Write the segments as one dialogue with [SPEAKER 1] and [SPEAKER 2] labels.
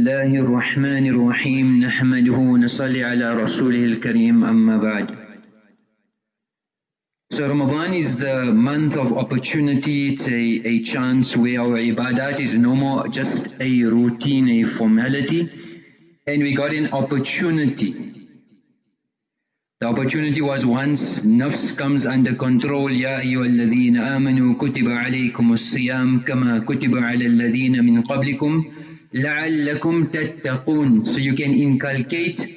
[SPEAKER 1] الله الرحمن الرحيم نحمده ونصلي على رسوله الكريم أما بعد So Ramadan is the month of opportunity, it's a, a chance where our ibadat is no more just a routine, a formality, and we got an opportunity. The opportunity was once nafs comes under control, Ya ayyuhalladhina amanu kutiba alaykum as-siyam kama kutiba ala alladhina min qablikum la'allakum tattaqun. So you can inculcate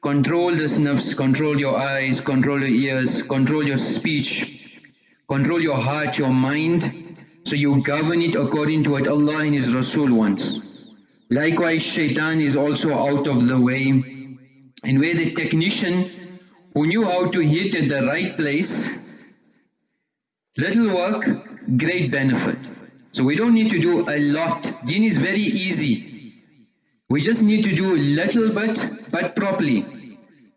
[SPEAKER 1] Control the nafs, control your eyes, control your ears, control your speech, control your heart, your mind. So you govern it according to what Allah and His Rasul wants. Likewise, shaitan is also out of the way. And where the technician who knew how to hit at the right place, little work, great benefit. So we don't need to do a lot. Deen is very easy. We just need to do a little bit, but properly.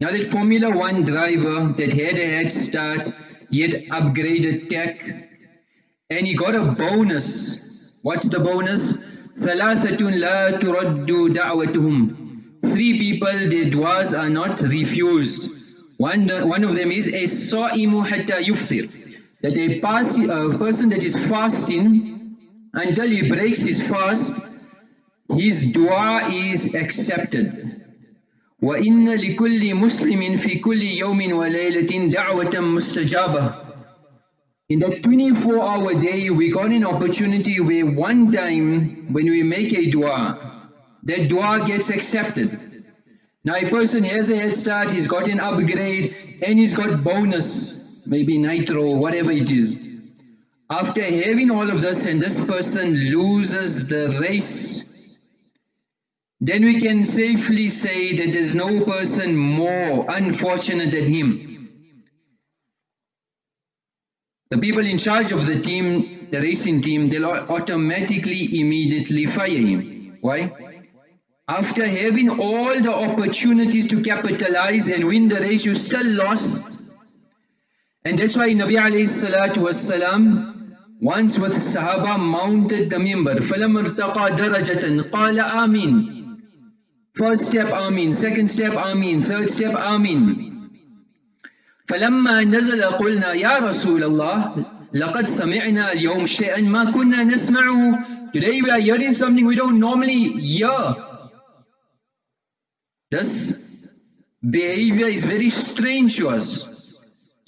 [SPEAKER 1] Now that Formula One driver that had a head start, he had upgraded tech, and he got a bonus. What's the bonus? ثلاثة لا ترد دعوتهم. Three people, their duas are not refused. One, one of them is a sa'imu hatta yufthir. That a, pass, a person that is fasting until he breaks his fast, his dua is accepted. وَإِنَّ لِكُلِّ مُسْلِمٍ فِي كُلِّ يَوْمٍ وَلَيْلَةٍ دَعْوَةً مُسْتَجَابَةً In that 24 hour day, we got an opportunity where one time when we make a dua, that dua gets accepted. Now a person has a head start, he's got an upgrade and he's got bonus, maybe nitro, whatever it is. After having all of this and this person loses the race then we can safely say that there is no person more unfortunate than him. The people in charge of the team, the racing team, they'll automatically immediately fire him. Why? After having all the opportunities to capitalize and win the race, you still lost. And that's why Nabi alayhi salatu was salam once with Sahaba mounted the mimbar. فَلَمْ ارْتَقَى دَرَجَةً قَالَ آمِينَ First step Amin, second step Amin, third step Amin. فلما نزل قلنا يا رسول الله لقد سمعنا اليوم شيئا ما كنا نسمعه Today we are hearing something we don't normally hear. This behavior is very strange to us.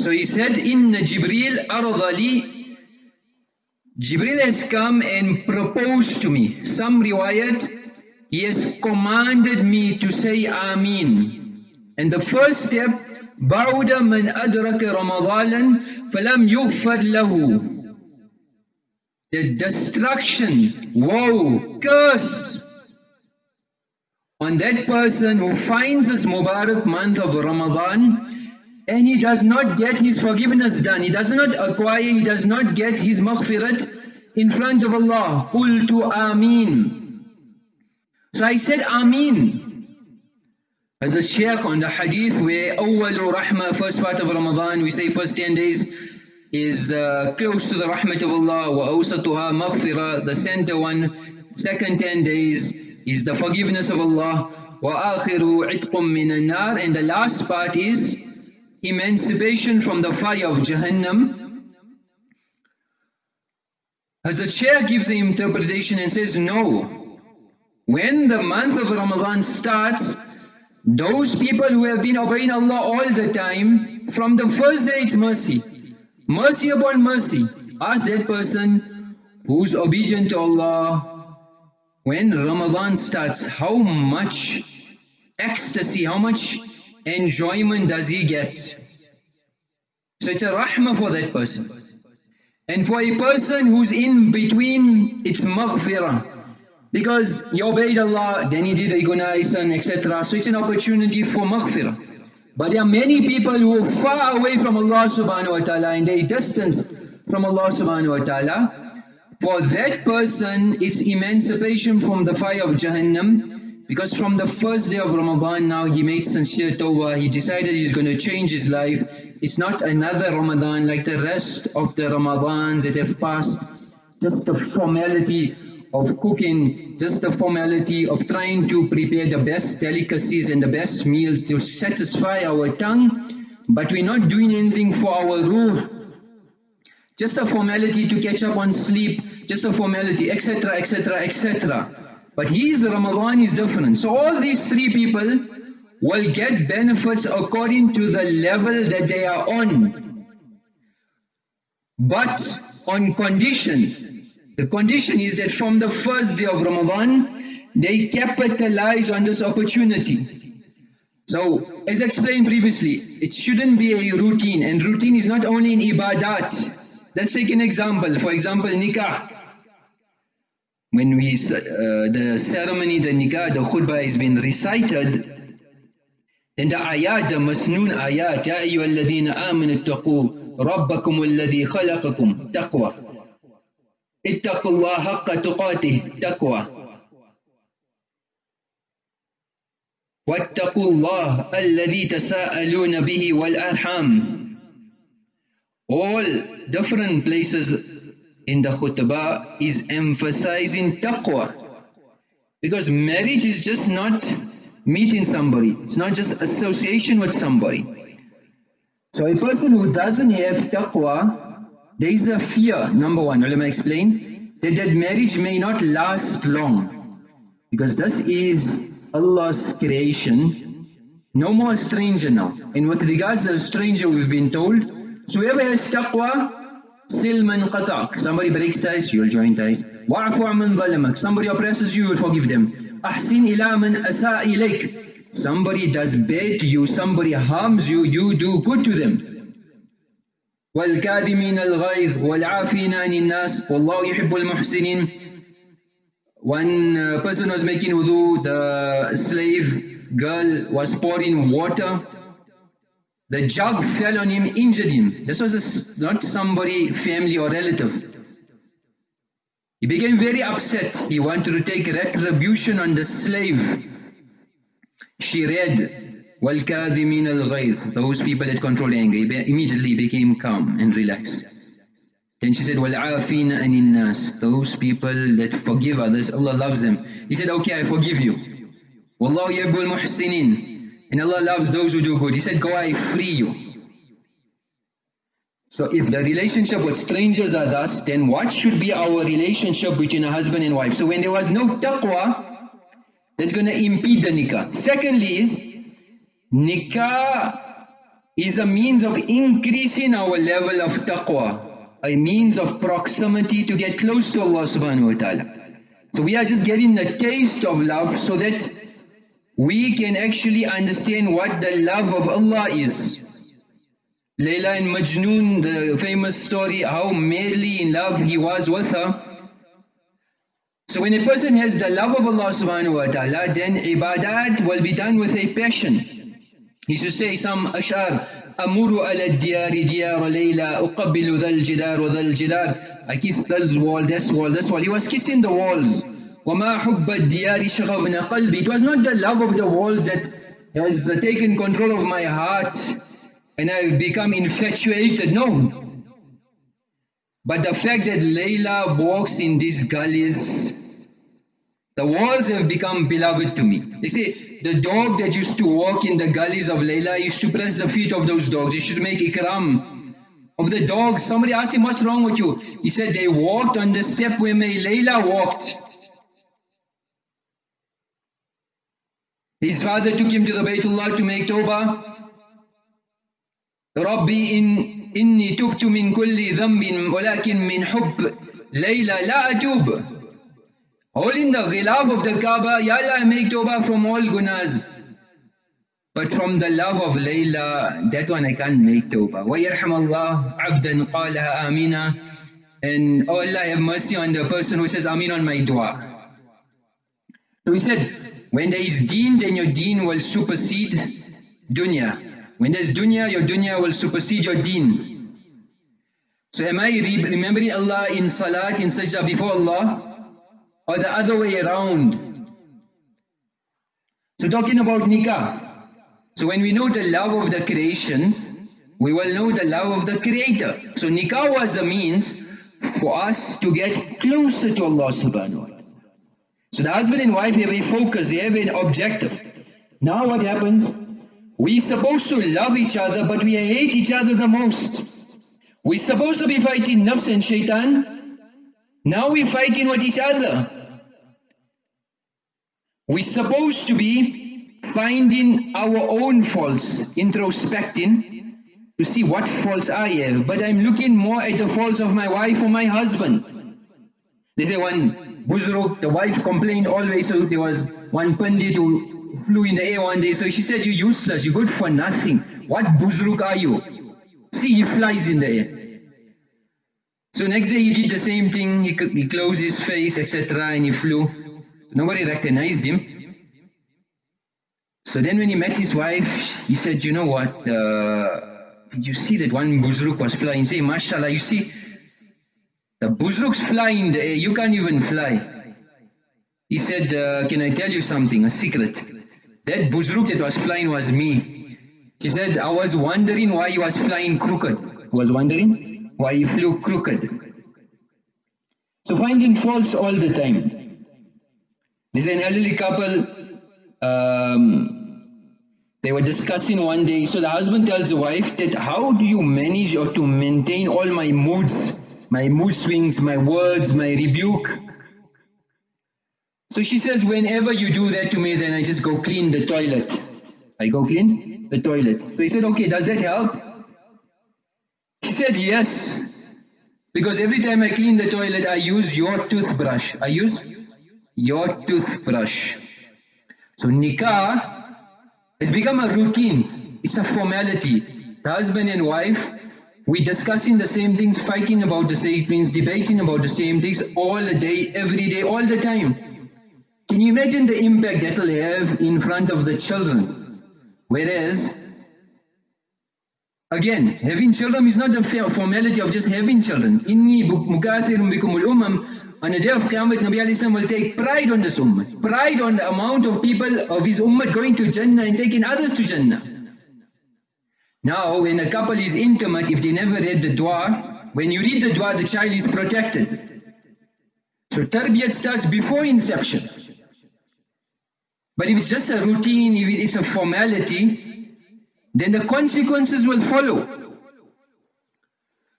[SPEAKER 1] So he said, Inna Jibreel aradali Jibreel has come and proposed to me. Some riwayat he has commanded me to say Ameen. And the first step, بعد من أدرك رمضانا فلم يغفر له. The destruction, woe, curse on that person who finds this Mubarak month of Ramadan and he does not get his forgiveness done. He does not acquire, he does not get his maghfirat in front of Allah. Qul Ameen. So I said Ameen. As a Shaykh on the hadith where Awwalu Rahmah, first part of Ramadan, we say first 10 days is uh, close to the Rahmat of Allah, wa awsatuha maghfirah, the center one, second 10 days is the forgiveness of Allah, wa akhiru itqum minan nar, and the last part is emancipation from the fire of Jahannam. As the chair gives the interpretation and says, no, when the month of Ramadan starts, those people who have been obeying Allah all the time, from the first day it's mercy. Mercy upon mercy. Ask that person who's obedient to Allah, when Ramadan starts, how much ecstasy, how much enjoyment does he get? So it's a rahmah for that person. And for a person who's in between, it's maghfirah. Because he obeyed Allah, then he did agonize and etc. So it's an opportunity for maghfirah. But there are many people who are far away from Allah subhanahu wa ta'ala and they distance from Allah subhanahu wa ta'ala. For that person, it's emancipation from the fire of Jahannam. Because from the first day of Ramadan now he made sincere tawbah, he decided he's going to change his life. It's not another Ramadan like the rest of the Ramadans that have passed. Just the formality of cooking, just the formality of trying to prepare the best delicacies and the best meals to satisfy our tongue, but we're not doing anything for our ruh. Just a formality to catch up on sleep, just a formality, etc., etc., etc. But his Ramadan is different. So all these three people will get benefits according to the level that they are on. But on condition, the condition is that from the first day of Ramadan, they capitalize on this opportunity. So, as explained previously, it shouldn't be a routine, and routine is not only in ibadat. Let's take an example. For example, nikah When we, uh, the ceremony, the nikah, the khutbah has been recited, then the ayat, the masnoon ayat, Ya ayyuhalladhina amanu taqoo ربكم الذي خلقكم تقوى اتقوا الله حق تقاته تقوى واتقوا الله الذي تساءلون به والأرحام all different places in the khutbah is emphasizing taqwa. Because marriage is just not meeting somebody. It's not just association with somebody. So a person who doesn't have taqwa, there is a fear, number one, let me explain, that that marriage may not last long. Because this is Allah's creation, no more stranger now. And with regards to stranger we've been told, so whoever has taqwa, silman qatak. Somebody breaks ties, you'll join ties. Wa'fu man zalamak. Somebody oppresses you, you'll forgive them. Ahsin ila man asa ilayk. Somebody does bad to you, somebody harms you, you do good to them. والكاذمين الغيظ والعافين عن الناس والله يحب المحسنين One uh, person was making wudu, the slave girl was pouring water. The jug fell on him, injured him. This was a, not somebody, family or relative. He became very upset. He wanted to take retribution on the slave. She read, وَالْكَاذِمِينَ الْغَيْظِ Those people that control anger immediately became calm and relaxed. Then she said, وَالْعَافِينَ أَنِ النَّاسِ Those people that forgive others, Allah loves them. He said, okay, I forgive you. وَاللَّهُ يَبُّ الْمُحْسِنِينَ and Allah loves those who do good. He said, go, I free you. So if the relationship with strangers are thus, then what should be our relationship between a husband and wife? So when there was no taqwa, that's going to impede the nikah. Secondly is, nikah is a means of increasing our level of taqwa, a means of proximity to get close to Allah subhanahu wa ta'ala. So we are just getting a taste of love so that we can actually understand what the love of Allah is. Layla and Majnun, the famous story, how madly in love he was with her, so when a person has the love of Allah subhanahu wa ta'ala, then ibadat will be done with a passion. He should say some ashar, أمر على الديار ديار ليلى أقبل ذا الجدار وذا الجدار I kiss this wall, this wall, this wall. He was kissing the walls. وما حب الديار شغبنا قلبي It was not the love of the walls that has taken control of my heart and I've become infatuated. No. But the fact that Layla walks in these gullies the walls have become beloved to me. They say the dog that used to walk in the gullies of Layla used to press the feet of those dogs. He used to make ikram of the dogs. Somebody asked him, what's wrong with you? He said they walked on the step where my Layla walked. His father took him to the Baytullah to make tawbah. ربي إن إني تبت من كل ذنب ولكن من حب ليلى لا أتوب Holding the ghilaf of the Kaaba, Ya Allah, I make tawbah from all gunas. But from the love of Layla, that one I can't make tawbah. وَيَرْحَمَ اللَّهُ عَبْدًا قَالَهَا آمِنًا And oh Allah, have mercy on the person who says Amin on my dua. So he said, when there is deen, then your deen will supersede dunya. When there's dunya, your dunya will supersede your deen. So am I remembering Allah in salat, in sajda before Allah? or the other way around. So talking about nikah. So when we know the love of the creation, we will know the love of the creator. So nikah was a means for us to get closer to Allah subhanahu wa ta'ala. So the husband and wife have a focus, they have an objective. Now what happens? We're supposed to love each other, but we hate each other the most. We're supposed to be fighting nafs and shaitan. Now we're fighting with each other. We're supposed to be finding our own faults, introspecting, to see what faults I have. But I'm looking more at the faults of my wife or my husband. They say one Buzruk, the wife complained always, so there was one Pandit who flew in the air one day, so she said, you're useless, you're good for nothing. What Buzruk are you? See, he flies in the air. So next day he did the same thing, he, he closed his face, etc. and he flew. Nobody recognized him. So then when he met his wife, he said, you know what, uh, did you see that one buzruk was flying? Say, mashallah, you see, the the air, you can't even fly. He said, uh, can I tell you something, a secret? That buzruk that was flying was me. He said, I was wondering why he was flying crooked. I was wondering why he flew crooked. So finding faults all the time. There's an elderly couple, um, they were discussing one day, so the husband tells the wife that how do you manage or to maintain all my moods, my mood swings, my words, my rebuke. So she says, whenever you do that to me, then I just go clean the toilet. I go clean the toilet. So he said, okay, does that help? He said, yes. Because every time I clean the toilet, I use your toothbrush. I use your toothbrush. So nikah has become a routine. It's a formality. The husband and wife, we discussing the same things, fighting about the same things, debating about the same things all day, every day, all the time. Can you imagine the impact that will have in front of the children? Whereas, again, having children is not the formality of just having children. Inni mukathirun bikumul umam on the day of Qiyamah, Nabi will take pride on this ummah. Pride on the amount of people of his ummah going to Jannah and taking others to Jannah. Now, when a couple is intimate, if they never read the dua, when you read the dua, the child is protected. So tarbiyat starts before inception. But if it's just a routine, if it's a formality, then the consequences will follow.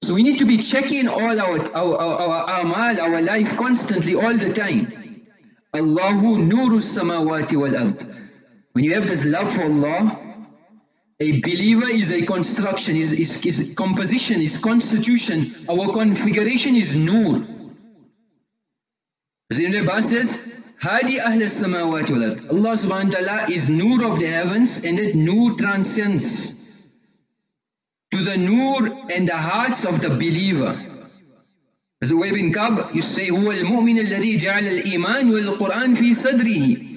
[SPEAKER 1] So we need to be checking all our, our, our, our amal, our life constantly, all the time. Allahu nuru samawati wal ard. When you have this love for Allah, a believer is a construction, is, is, is composition, is constitution. Our configuration is nur. The Ibn says, Hadi Ahl samawat walad. Allah subhanahu wa ta'ala is nur of the heavens and that nur transcends to the nur and the hearts of the believer. As Ubayy bin Ka'b, you say, "Who al-mu'min al-dadi jaal al-iman wal-Qur'an fi sadrihi."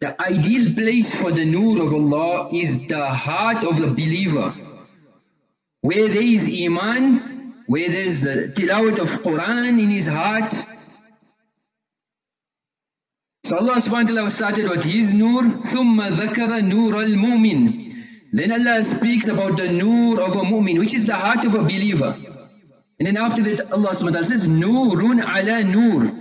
[SPEAKER 1] The ideal place for the nur of Allah is the heart of the believer. Where there is iman, where there is the tilawat of Quran in his heart. So Allah subhanahu wa ta'ala started with his nur, ثم ذكر نور المؤمن. Then Allah speaks about the nur of a mu'min, which is the heart of a believer. And then after that Allah subhanahu wa ta'ala says, Nurun ala nur.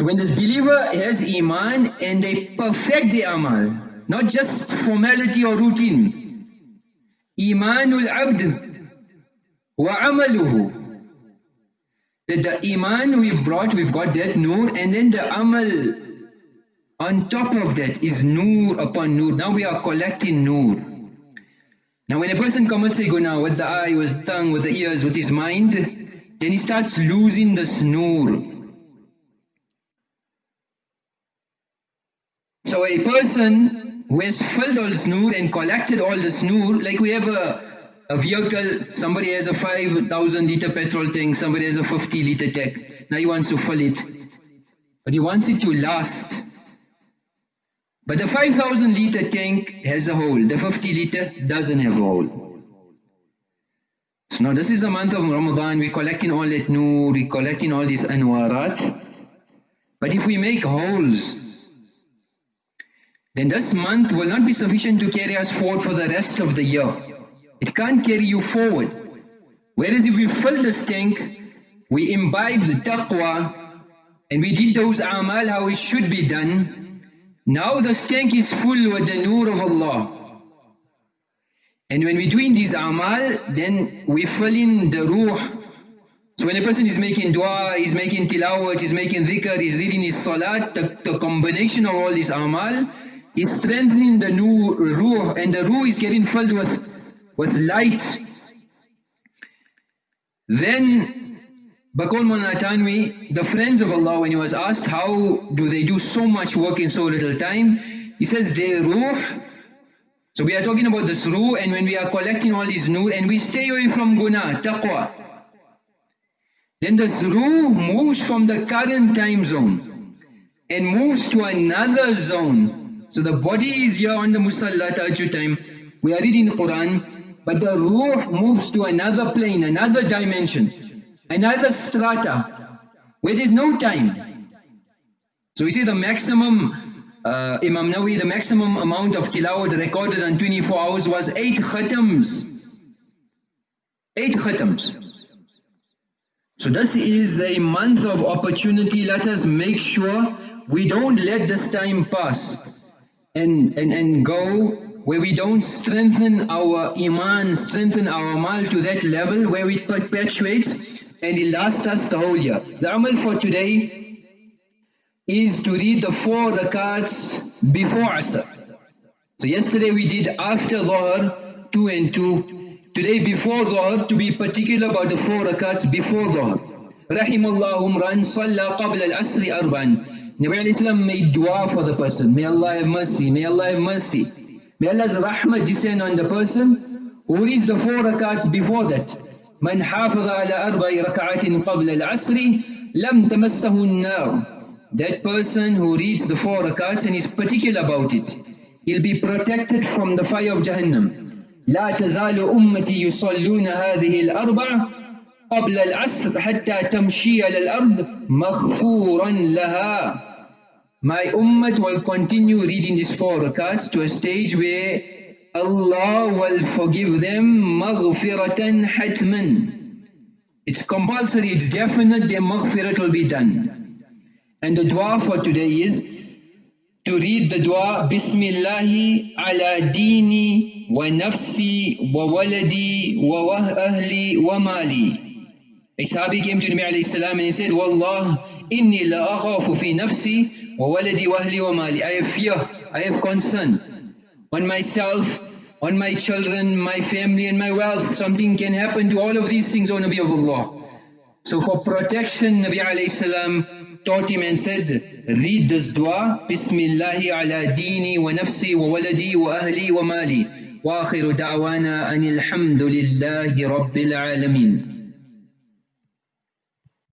[SPEAKER 1] so when this believer has iman and they perfect the amal, not just formality or routine. Imanul abd wa amaluhu. That the iman we've brought, we've got that nur, and then the amal on top of that is nur upon nur. Now we are collecting nur. Now when a person commits a guna with the eye, with the tongue, with the ears, with his mind, then he starts losing this nur. So a person who has filled all this nur and collected all this nur, like we have a, a vehicle, somebody has a 5,000 liter petrol tank, somebody has a 50 liter tank. Now he wants to fill it. But he wants it to last. But the 5000 liter tank has a hole, the 50 liter doesn't have a hole. So now this is the month of Ramadan, we're collecting all that nur, we're collecting all these anwarat. But if we make holes, then this month will not be sufficient to carry us forward for the rest of the year. It can't carry you forward. Whereas if we fill this tank, we imbibe the taqwa, and we did those amal how it should be done, now the tank is full with the nur of Allah. And when we're doing these amal, then we fill in the ruh. So when a person is making dua, he's making tilawat, he's making dhikr, he's reading his salat, the, the combination of all these amal is strengthening the new ruh and the ruh is getting filled with, with light. Then Bakul Manatanwi, the friends of Allah, when he was asked how do they do so much work in so little time, he says their ruh so we are talking about this ruh and when we are collecting all these nur and we stay away from guna, taqwa. Then this ruh moves from the current time zone and moves to another zone. So the body is here on the musalla tahajjud time. We are reading Quran, but the ruh moves to another plane, another dimension, another strata, where there is no time. So we see the maximum uh, Imam Nawawi, the maximum amount of tilawat recorded in 24 hours was 8 khatams. 8 khatams. So this is a month of opportunity. Let us make sure we don't let this time pass and, and, and go where we don't strengthen our iman, strengthen our amal to that level where it perpetuates and it lasts us the whole year. The amal for today is to read the four rakats before Asr. So yesterday we did after Dhuhr, 2 and 2. Today before Dhuhr, to be particular about the four rakats before Dhuhr. رحم الله امرأ صلى قبل العصر أربعا Nabi Islam made dua for the person. May Allah have mercy, may Allah have mercy. May Allah's rahmah descend on the person who reads the four rakats before that. من حافظ على أربع ركعات قبل العصر لم تمسه النار that person who reads the four rakats and is particular about it, he'll be protected from the fire of Jahannam. لا تزال أمتي يصلون هذه الأربع قبل العصر حتى تمشي على الأرض مغفورا لها My ummah will continue reading this forecast to a stage where Allah will forgive them maghfiratan hatman. It's compulsory, it's definite, their maghfirat will be done. And the dua for today is to read the dua Bismillahi ala dini wa nafsi wa waladi wa ahli wa mali. A Sahabi came to Nabi alayhi salam and he said, Wallah, inni la akhafu fi nafsi wa waladi wa ahli wa mali. I have fear, I have concern on myself, on my children, my family and my wealth. Something can happen to all of these things, O Nabi of Allah. So for protection, Nabi alayhi salam taught him and said, read this dua, Bismillahi ala dini wa nafsi wa waladi wa ahli wa mali. وآخر دعوانا أن الحمد لله رب العالمين